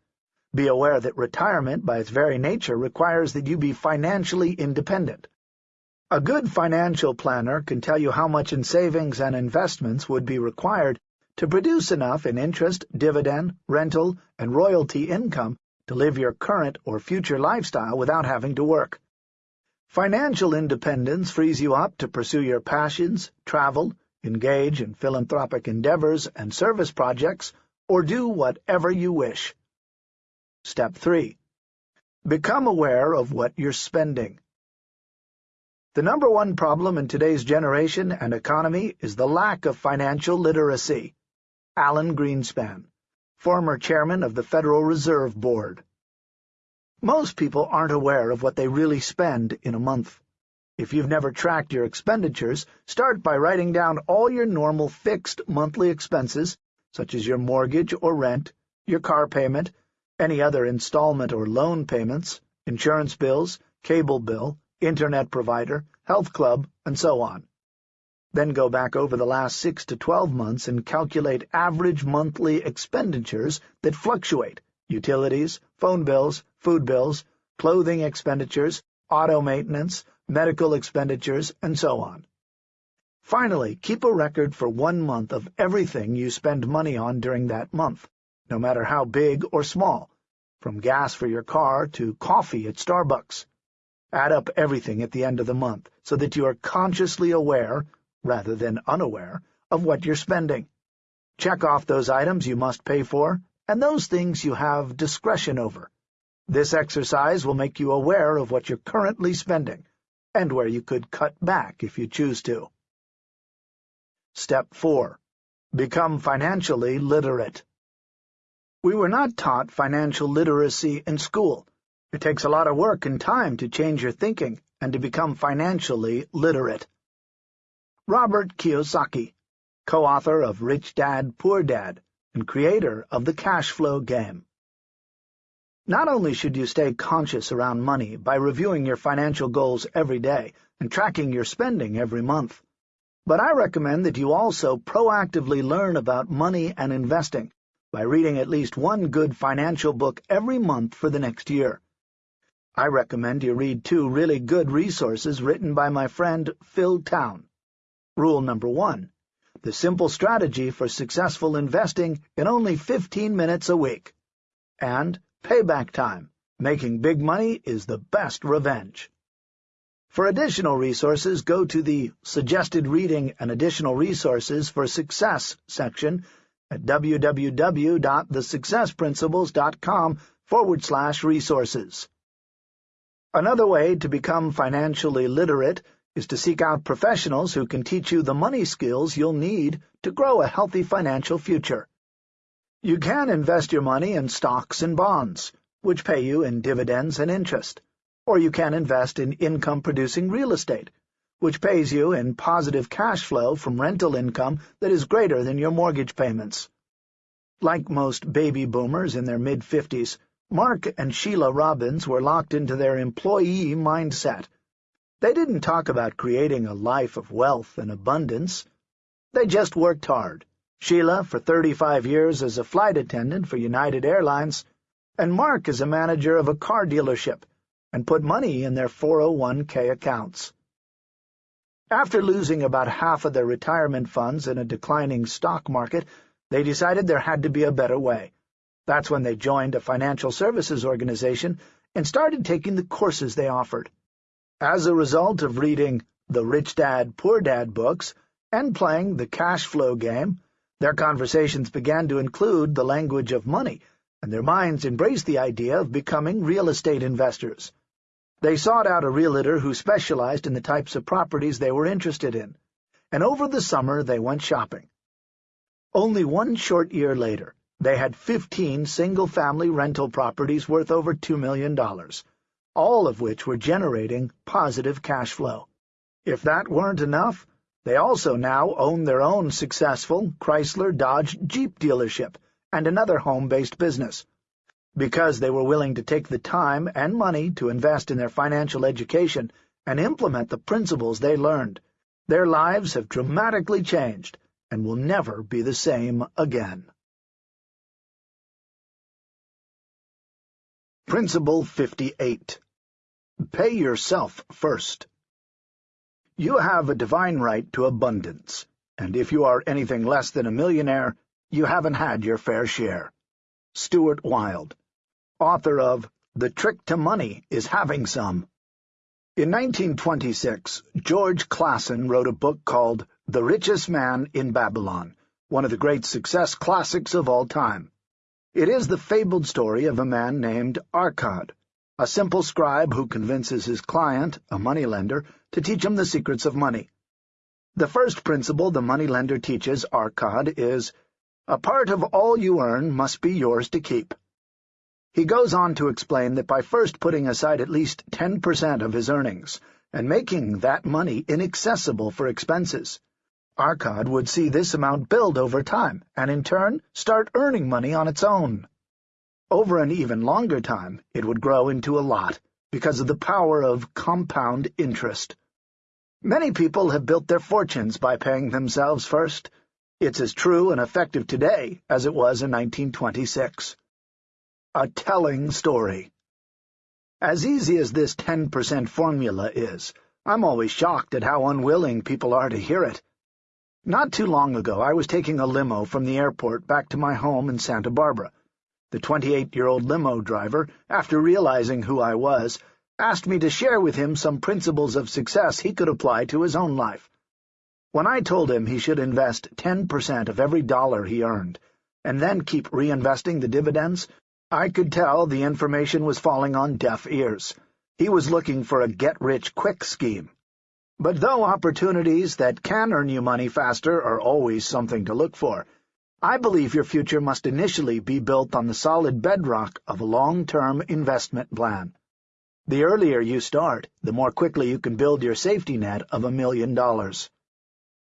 Be aware that retirement, by its very nature, requires that you be financially independent. A good financial planner can tell you how much in savings and investments would be required to produce enough in interest, dividend, rental, and royalty income to live your current or future lifestyle without having to work. Financial independence frees you up to pursue your passions, travel, engage in philanthropic endeavors and service projects, or do whatever you wish. Step 3. Become aware of what you're spending. The number one problem in today's generation and economy is the lack of financial literacy. Alan Greenspan, former chairman of the Federal Reserve Board. Most people aren't aware of what they really spend in a month. If you've never tracked your expenditures, start by writing down all your normal fixed monthly expenses, such as your mortgage or rent, your car payment, any other installment or loan payments, insurance bills, cable bill, internet provider, health club, and so on. Then go back over the last 6 to 12 months and calculate average monthly expenditures that fluctuate, utilities, phone bills, food bills, clothing expenditures, auto maintenance, medical expenditures, and so on. Finally, keep a record for one month of everything you spend money on during that month, no matter how big or small, from gas for your car to coffee at Starbucks. Add up everything at the end of the month so that you are consciously aware, rather than unaware, of what you're spending. Check off those items you must pay for and those things you have discretion over. This exercise will make you aware of what you're currently spending and where you could cut back if you choose to. Step 4. Become financially literate. We were not taught financial literacy in school. It takes a lot of work and time to change your thinking and to become financially literate. Robert Kiyosaki, co-author of Rich Dad, Poor Dad, and creator of the cash flow game. Not only should you stay conscious around money by reviewing your financial goals every day and tracking your spending every month, but I recommend that you also proactively learn about money and investing by reading at least one good financial book every month for the next year. I recommend you read two really good resources written by my friend Phil Town. Rule number one the simple strategy for successful investing in only 15 minutes a week. And payback time. Making big money is the best revenge. For additional resources, go to the Suggested Reading and Additional Resources for Success section at www.thesuccessprinciples.com forward slash resources. Another way to become financially literate is to seek out professionals who can teach you the money skills you'll need to grow a healthy financial future. You can invest your money in stocks and bonds, which pay you in dividends and interest, or you can invest in income-producing real estate, which pays you in positive cash flow from rental income that is greater than your mortgage payments. Like most baby boomers in their mid-fifties, Mark and Sheila Robbins were locked into their employee mindset, they didn't talk about creating a life of wealth and abundance. They just worked hard. Sheila for 35 years as a flight attendant for United Airlines, and Mark as a manager of a car dealership, and put money in their 401k accounts. After losing about half of their retirement funds in a declining stock market, they decided there had to be a better way. That's when they joined a financial services organization and started taking the courses they offered. As a result of reading the Rich Dad, Poor Dad books and playing the cash flow game, their conversations began to include the language of money, and their minds embraced the idea of becoming real estate investors. They sought out a realtor who specialized in the types of properties they were interested in, and over the summer they went shopping. Only one short year later, they had 15 single-family rental properties worth over $2 million all of which were generating positive cash flow. If that weren't enough, they also now own their own successful Chrysler Dodge Jeep dealership and another home-based business. Because they were willing to take the time and money to invest in their financial education and implement the principles they learned, their lives have dramatically changed and will never be the same again. Principle 58 Pay yourself first. You have a divine right to abundance, and if you are anything less than a millionaire, you haven't had your fair share. Stuart Wilde, author of The Trick to Money is Having Some. In 1926, George Clason wrote a book called The Richest Man in Babylon, one of the great success classics of all time. It is the fabled story of a man named Arkad, a simple scribe who convinces his client, a moneylender, to teach him the secrets of money. The first principle the moneylender teaches Arkad is, a part of all you earn must be yours to keep. He goes on to explain that by first putting aside at least 10% of his earnings and making that money inaccessible for expenses, Arkad would see this amount build over time and in turn start earning money on its own. Over an even longer time, it would grow into a lot, because of the power of compound interest. Many people have built their fortunes by paying themselves first. It's as true and effective today as it was in 1926. A telling story. As easy as this 10% formula is, I'm always shocked at how unwilling people are to hear it. Not too long ago, I was taking a limo from the airport back to my home in Santa Barbara. The 28-year-old limo driver, after realizing who I was, asked me to share with him some principles of success he could apply to his own life. When I told him he should invest 10% of every dollar he earned, and then keep reinvesting the dividends, I could tell the information was falling on deaf ears. He was looking for a get-rich-quick scheme. But though opportunities that can earn you money faster are always something to look for, I believe your future must initially be built on the solid bedrock of a long-term investment plan. The earlier you start, the more quickly you can build your safety net of a million dollars.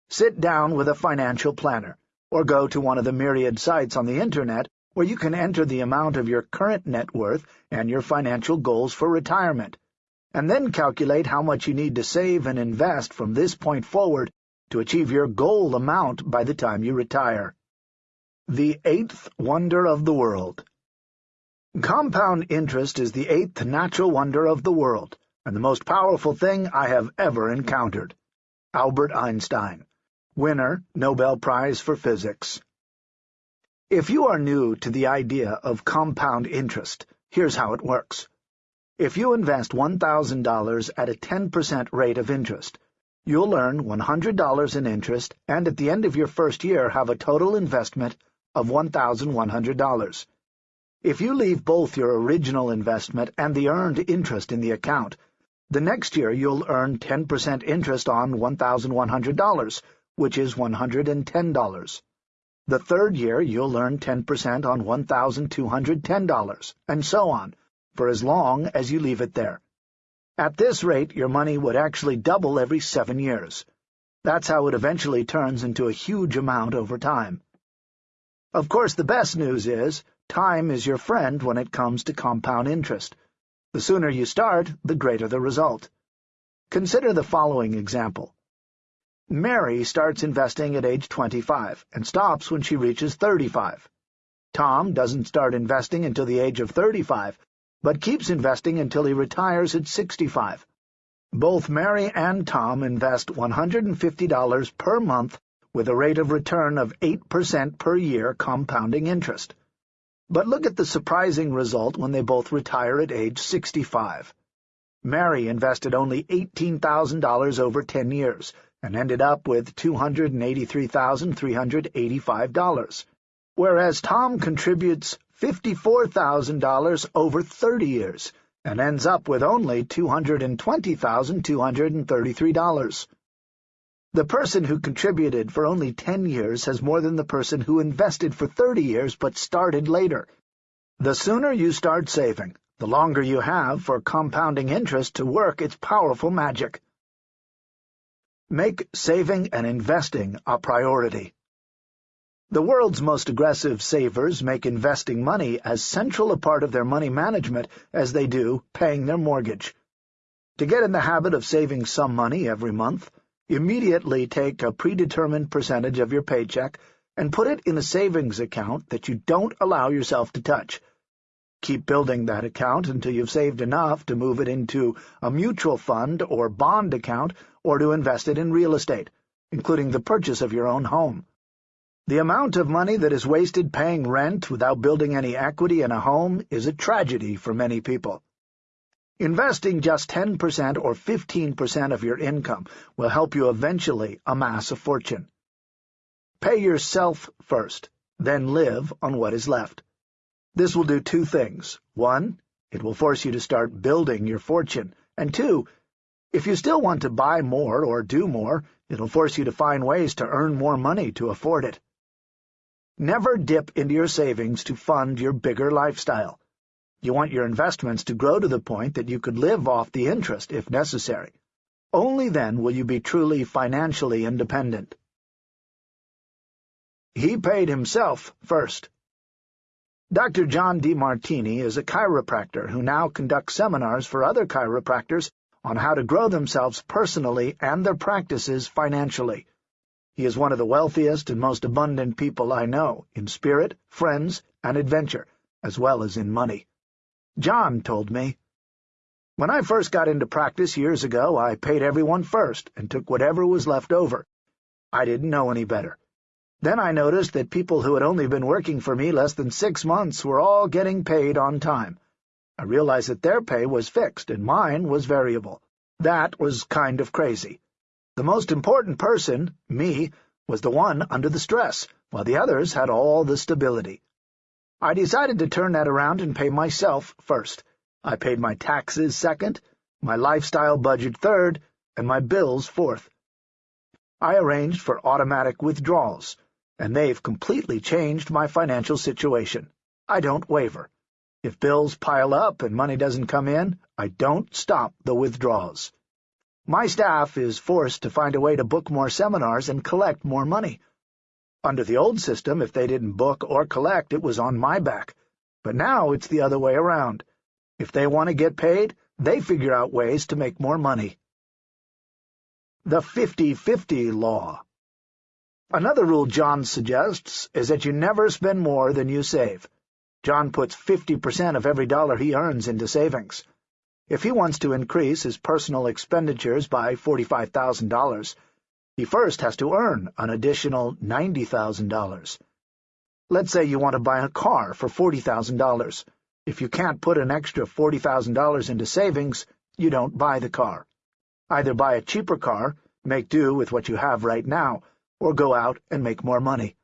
Sit down with a financial planner, or go to one of the myriad sites on the Internet where you can enter the amount of your current net worth and your financial goals for retirement, and then calculate how much you need to save and invest from this point forward to achieve your goal amount by the time you retire. The Eighth Wonder of the World Compound interest is the eighth natural wonder of the world, and the most powerful thing I have ever encountered. Albert Einstein, winner, Nobel Prize for Physics. If you are new to the idea of compound interest, here's how it works. If you invest $1,000 at a 10% rate of interest, you'll earn $100 in interest and at the end of your first year have a total investment of $1,100. If you leave both your original investment and the earned interest in the account, the next year you'll earn 10% interest on $1,100, which is $110. The third year you'll earn 10% on $1,210, and so on, for as long as you leave it there. At this rate, your money would actually double every seven years. That's how it eventually turns into a huge amount over time. Of course, the best news is, time is your friend when it comes to compound interest. The sooner you start, the greater the result. Consider the following example. Mary starts investing at age 25 and stops when she reaches 35. Tom doesn't start investing until the age of 35, but keeps investing until he retires at 65. Both Mary and Tom invest $150 per month with a rate of return of 8% per year compounding interest. But look at the surprising result when they both retire at age 65. Mary invested only $18,000 over 10 years and ended up with $283,385, whereas Tom contributes $54,000 over 30 years and ends up with only $220,233. The person who contributed for only 10 years has more than the person who invested for 30 years but started later. The sooner you start saving, the longer you have for compounding interest to work its powerful magic. Make saving and investing a priority. The world's most aggressive savers make investing money as central a part of their money management as they do paying their mortgage. To get in the habit of saving some money every month, Immediately take a predetermined percentage of your paycheck and put it in a savings account that you don't allow yourself to touch. Keep building that account until you've saved enough to move it into a mutual fund or bond account or to invest it in real estate, including the purchase of your own home. The amount of money that is wasted paying rent without building any equity in a home is a tragedy for many people. Investing just 10% or 15% of your income will help you eventually amass a fortune. Pay yourself first, then live on what is left. This will do two things. One, it will force you to start building your fortune. And two, if you still want to buy more or do more, it'll force you to find ways to earn more money to afford it. Never dip into your savings to fund your bigger lifestyle. You want your investments to grow to the point that you could live off the interest if necessary. Only then will you be truly financially independent. He paid himself first. Dr. John Demartini is a chiropractor who now conducts seminars for other chiropractors on how to grow themselves personally and their practices financially. He is one of the wealthiest and most abundant people I know, in spirit, friends, and adventure, as well as in money. John told me, When I first got into practice years ago, I paid everyone first and took whatever was left over. I didn't know any better. Then I noticed that people who had only been working for me less than six months were all getting paid on time. I realized that their pay was fixed and mine was variable. That was kind of crazy. The most important person, me, was the one under the stress, while the others had all the stability. I decided to turn that around and pay myself first. I paid my taxes second, my lifestyle budget third, and my bills fourth. I arranged for automatic withdrawals, and they've completely changed my financial situation. I don't waver. If bills pile up and money doesn't come in, I don't stop the withdrawals. My staff is forced to find a way to book more seminars and collect more money. Under the old system, if they didn't book or collect, it was on my back. But now it's the other way around. If they want to get paid, they figure out ways to make more money. The 50-50 Law Another rule John suggests is that you never spend more than you save. John puts 50% of every dollar he earns into savings. If he wants to increase his personal expenditures by $45,000, he first has to earn an additional $90,000. Let's say you want to buy a car for $40,000. If you can't put an extra $40,000 into savings, you don't buy the car. Either buy a cheaper car, make do with what you have right now, or go out and make more money.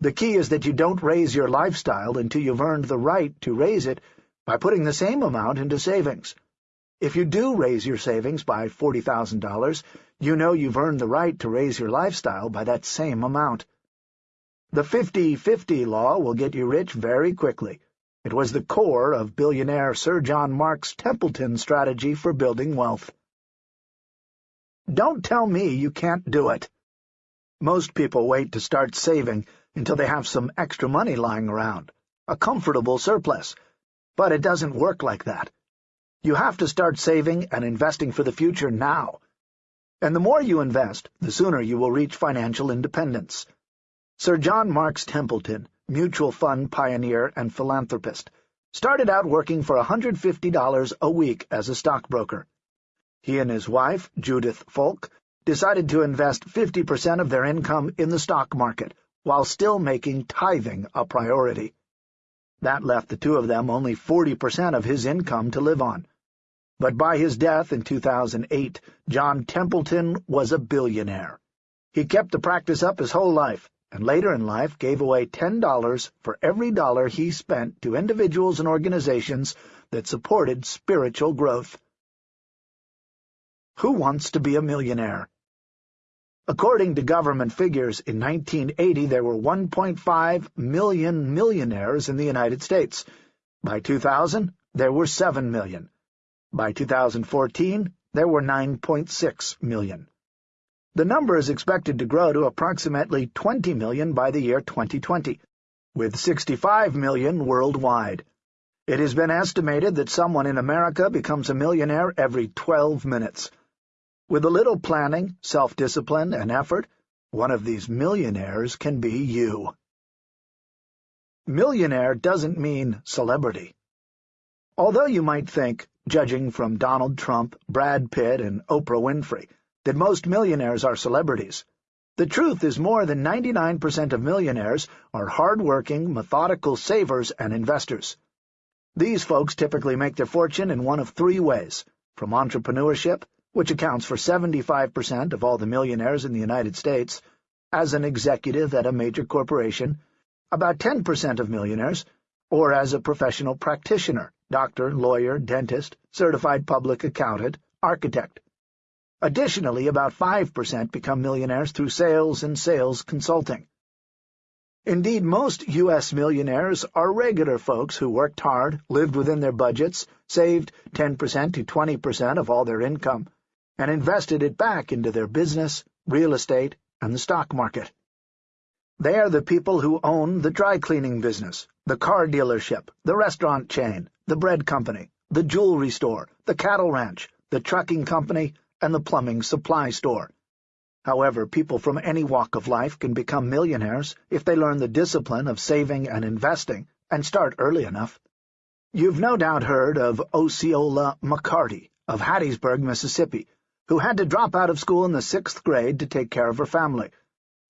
The key is that you don't raise your lifestyle until you've earned the right to raise it by putting the same amount into savings. If you do raise your savings by $40,000, you know you've earned the right to raise your lifestyle by that same amount. The 50-50 law will get you rich very quickly. It was the core of billionaire Sir John Marks Templeton's strategy for building wealth. Don't tell me you can't do it. Most people wait to start saving until they have some extra money lying around, a comfortable surplus. But it doesn't work like that. You have to start saving and investing for the future now. And the more you invest, the sooner you will reach financial independence. Sir John Marks Templeton, mutual fund pioneer and philanthropist, started out working for $150 a week as a stockbroker. He and his wife, Judith Folk, decided to invest 50% of their income in the stock market, while still making tithing a priority. That left the two of them only 40% of his income to live on. But by his death in 2008, John Templeton was a billionaire. He kept the practice up his whole life, and later in life gave away $10 for every dollar he spent to individuals and organizations that supported spiritual growth. Who wants to be a millionaire? According to government figures, in 1980 there were 1.5 million millionaires in the United States. By 2000, there were 7 million. By 2014, there were 9.6 million. The number is expected to grow to approximately 20 million by the year 2020, with 65 million worldwide. It has been estimated that someone in America becomes a millionaire every 12 minutes. With a little planning, self-discipline, and effort, one of these millionaires can be you. Millionaire doesn't mean celebrity. Although you might think, judging from Donald Trump, Brad Pitt, and Oprah Winfrey, that most millionaires are celebrities. The truth is more than 99% of millionaires are hard-working, methodical savers and investors. These folks typically make their fortune in one of three ways, from entrepreneurship, which accounts for 75% of all the millionaires in the United States, as an executive at a major corporation, about 10% of millionaires or as a professional practitioner, doctor, lawyer, dentist, certified public accountant, architect. Additionally, about 5% become millionaires through sales and sales consulting. Indeed, most U.S. millionaires are regular folks who worked hard, lived within their budgets, saved 10% to 20% of all their income, and invested it back into their business, real estate, and the stock market. They are the people who own the dry cleaning business, the car dealership, the restaurant chain, the bread company, the jewelry store, the cattle ranch, the trucking company, and the plumbing supply store. However, people from any walk of life can become millionaires if they learn the discipline of saving and investing and start early enough. You've no doubt heard of Osceola McCarty of Hattiesburg, Mississippi, who had to drop out of school in the sixth grade to take care of her family.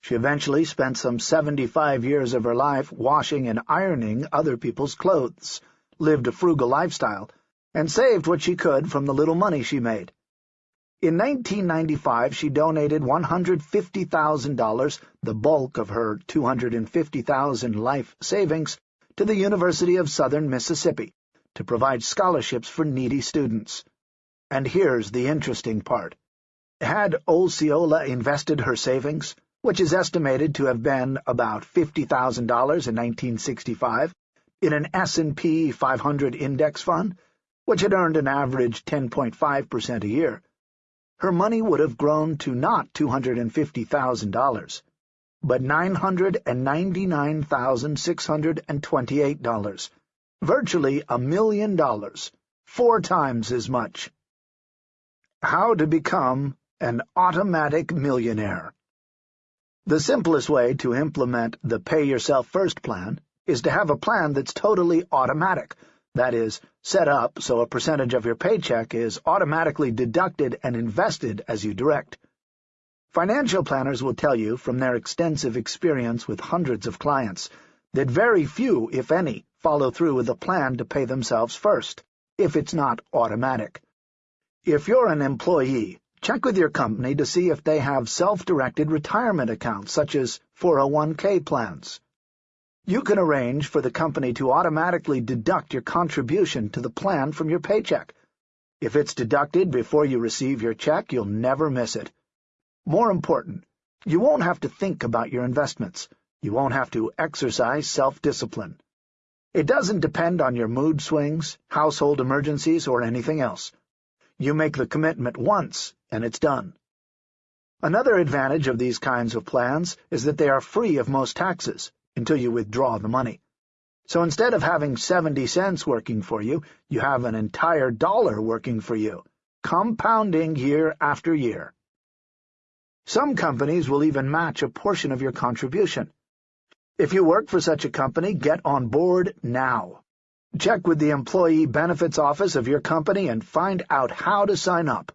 She eventually spent some 75 years of her life washing and ironing other people's clothes, lived a frugal lifestyle, and saved what she could from the little money she made. In 1995, she donated $150,000, the bulk of her 250,000 life savings, to the University of Southern Mississippi to provide scholarships for needy students. And here's the interesting part. Had Osceola invested her savings, which is estimated to have been about $50,000 in 1965, in an S&P 500 index fund, which had earned an average 10.5% a year, her money would have grown to not $250,000, but $999,628, virtually a million dollars, four times as much. How to become an automatic millionaire The simplest way to implement the Pay Yourself First plan is to have a plan that's totally automatic, that is, set up so a percentage of your paycheck is automatically deducted and invested as you direct. Financial planners will tell you, from their extensive experience with hundreds of clients, that very few, if any, follow through with a plan to pay themselves first, if it's not automatic. If you're an employee, check with your company to see if they have self-directed retirement accounts, such as 401k plans. You can arrange for the company to automatically deduct your contribution to the plan from your paycheck. If it's deducted before you receive your check, you'll never miss it. More important, you won't have to think about your investments. You won't have to exercise self-discipline. It doesn't depend on your mood swings, household emergencies, or anything else. You make the commitment once, and it's done. Another advantage of these kinds of plans is that they are free of most taxes until you withdraw the money. So instead of having 70 cents working for you, you have an entire dollar working for you, compounding year after year. Some companies will even match a portion of your contribution. If you work for such a company, get on board now. Check with the Employee Benefits Office of your company and find out how to sign up.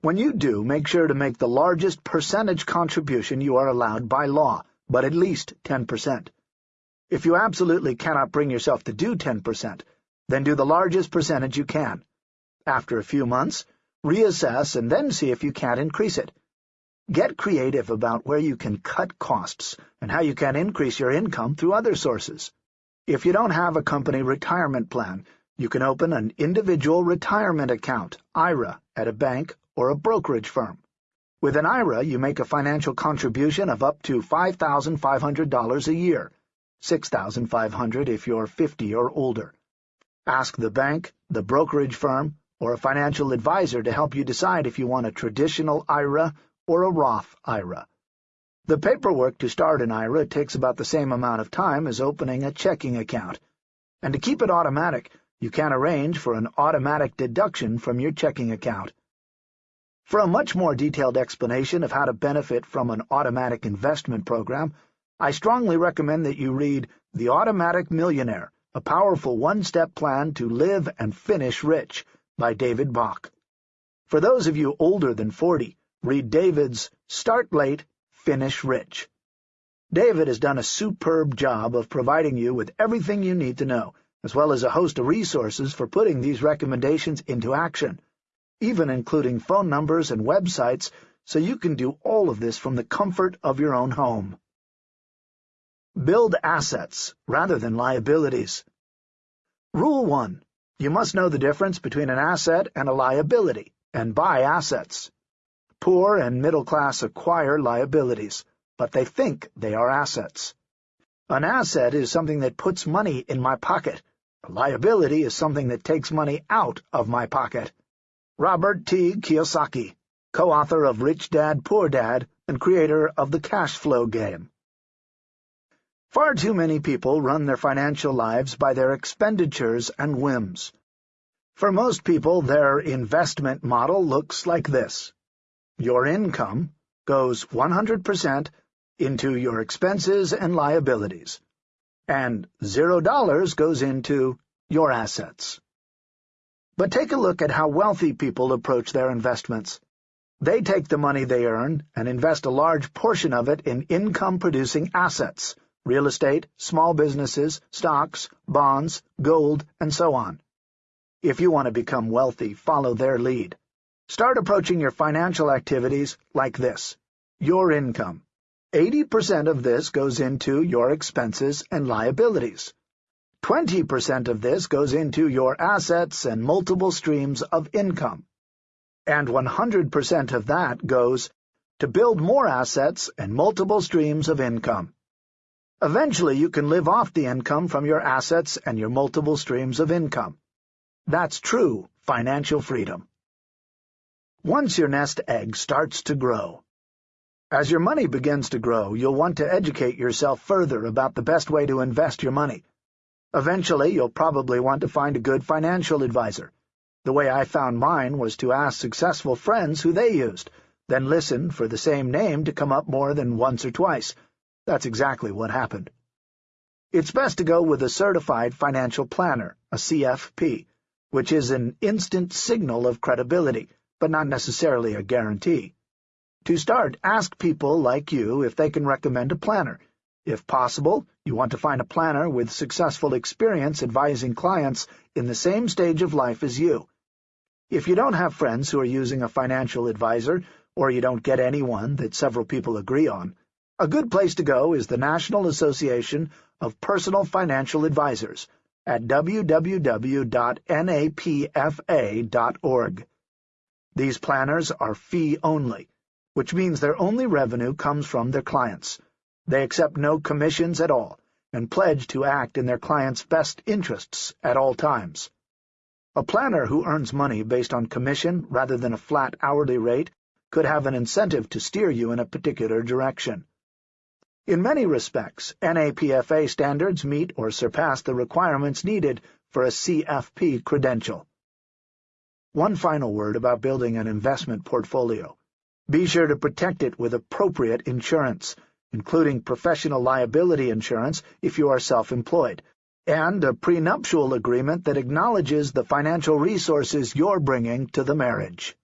When you do, make sure to make the largest percentage contribution you are allowed by law, but at least 10%. If you absolutely cannot bring yourself to do 10%, then do the largest percentage you can. After a few months, reassess and then see if you can't increase it. Get creative about where you can cut costs and how you can increase your income through other sources. If you don't have a company retirement plan, you can open an individual retirement account, IRA, at a bank or a brokerage firm. With an IRA, you make a financial contribution of up to $5,500 a year, 6,500 if you're 50 or older. Ask the bank, the brokerage firm, or a financial advisor to help you decide if you want a traditional IRA or a Roth IRA. The paperwork to start an IRA takes about the same amount of time as opening a checking account, and to keep it automatic, you can arrange for an automatic deduction from your checking account. For a much more detailed explanation of how to benefit from an automatic investment program, I strongly recommend that you read The Automatic Millionaire, a powerful one-step plan to live and finish rich by David Bach. For those of you older than 40, read David's Start Late, Finish Rich. David has done a superb job of providing you with everything you need to know, as well as a host of resources for putting these recommendations into action even including phone numbers and websites, so you can do all of this from the comfort of your own home. Build assets rather than liabilities. Rule 1. You must know the difference between an asset and a liability, and buy assets. Poor and middle class acquire liabilities, but they think they are assets. An asset is something that puts money in my pocket. A liability is something that takes money out of my pocket. Robert T. Kiyosaki, co-author of Rich Dad, Poor Dad, and creator of the cash flow game. Far too many people run their financial lives by their expenditures and whims. For most people, their investment model looks like this. Your income goes 100% into your expenses and liabilities, and $0 goes into your assets. But take a look at how wealthy people approach their investments. They take the money they earn and invest a large portion of it in income-producing assets, real estate, small businesses, stocks, bonds, gold, and so on. If you want to become wealthy, follow their lead. Start approaching your financial activities like this. Your income. 80% of this goes into your expenses and liabilities. 20% of this goes into your assets and multiple streams of income. And 100% of that goes to build more assets and multiple streams of income. Eventually, you can live off the income from your assets and your multiple streams of income. That's true financial freedom once your nest egg starts to grow. As your money begins to grow, you'll want to educate yourself further about the best way to invest your money. Eventually, you'll probably want to find a good financial advisor. The way I found mine was to ask successful friends who they used, then listen for the same name to come up more than once or twice. That's exactly what happened. It's best to go with a certified financial planner, a CFP, which is an instant signal of credibility but not necessarily a guarantee. To start, ask people like you if they can recommend a planner. If possible, you want to find a planner with successful experience advising clients in the same stage of life as you. If you don't have friends who are using a financial advisor, or you don't get anyone that several people agree on, a good place to go is the National Association of Personal Financial Advisors at www.napfa.org. These planners are fee-only, which means their only revenue comes from their clients. They accept no commissions at all and pledge to act in their clients' best interests at all times. A planner who earns money based on commission rather than a flat hourly rate could have an incentive to steer you in a particular direction. In many respects, NAPFA standards meet or surpass the requirements needed for a CFP credential. One final word about building an investment portfolio. Be sure to protect it with appropriate insurance, including professional liability insurance if you are self-employed, and a prenuptial agreement that acknowledges the financial resources you're bringing to the marriage.